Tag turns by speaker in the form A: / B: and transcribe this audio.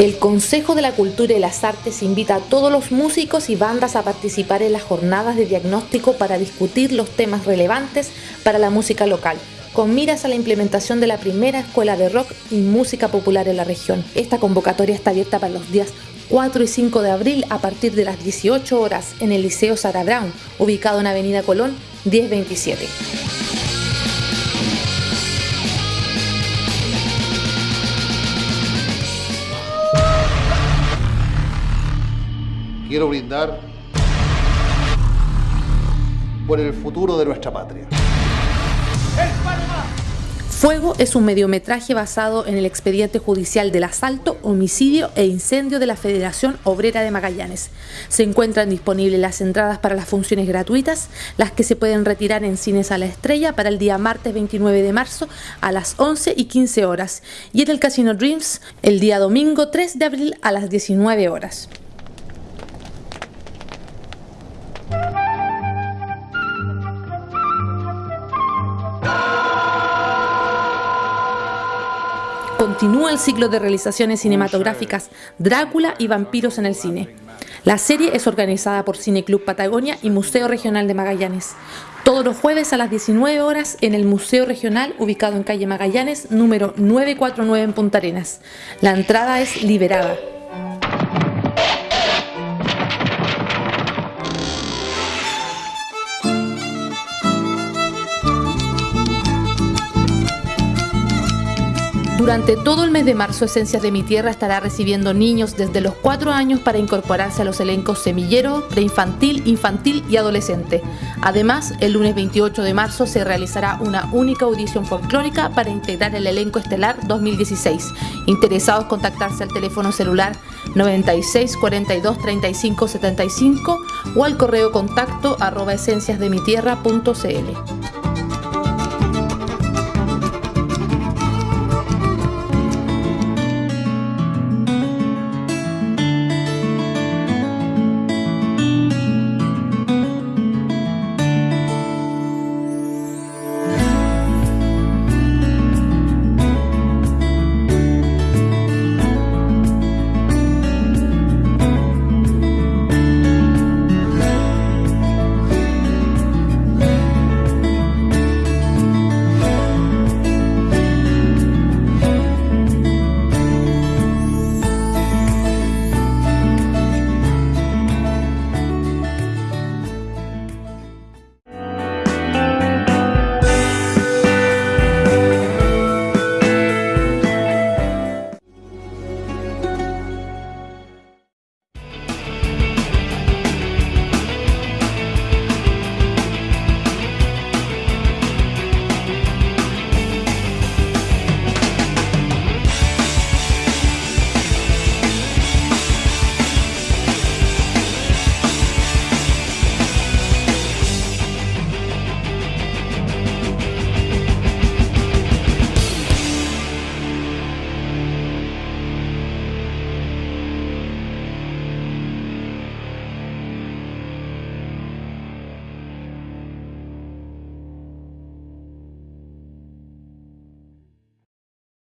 A: El Consejo de la Cultura y las Artes invita a todos los músicos y bandas a participar en las jornadas de diagnóstico para discutir los temas relevantes para la música local con miras a la implementación de la primera escuela de rock y música popular en la región. Esta convocatoria está abierta para los días 4 y 5 de abril a partir de las 18 horas en el Liceo Sara Brown, ubicado en Avenida Colón 1027.
B: Quiero brindar por el futuro de nuestra patria.
A: Fuego es un mediometraje basado en el expediente judicial del asalto, homicidio e incendio de la Federación Obrera de Magallanes. Se encuentran disponibles las entradas para las funciones gratuitas, las que se pueden retirar en Cines a la Estrella para el día martes 29 de marzo a las 11 y 15 horas y en el Casino Dreams el día domingo 3 de abril a las 19 horas. Continúa el ciclo de realizaciones cinematográficas Drácula y Vampiros en el cine. La serie es organizada por Cine Club Patagonia y Museo Regional de Magallanes. Todos los jueves a las 19 horas en el Museo Regional ubicado en calle Magallanes número 949 en Punta Arenas. La entrada es liberada. Durante todo el mes de marzo, Esencias de mi Tierra estará recibiendo niños desde los 4 años para incorporarse a los elencos semillero, preinfantil, infantil y adolescente. Además, el lunes 28 de marzo se realizará una única audición folclórica para integrar el elenco estelar 2016. Interesados contactarse al teléfono celular 96 42 35 75 o al correo contacto arroba esenciasdemitierra.cl.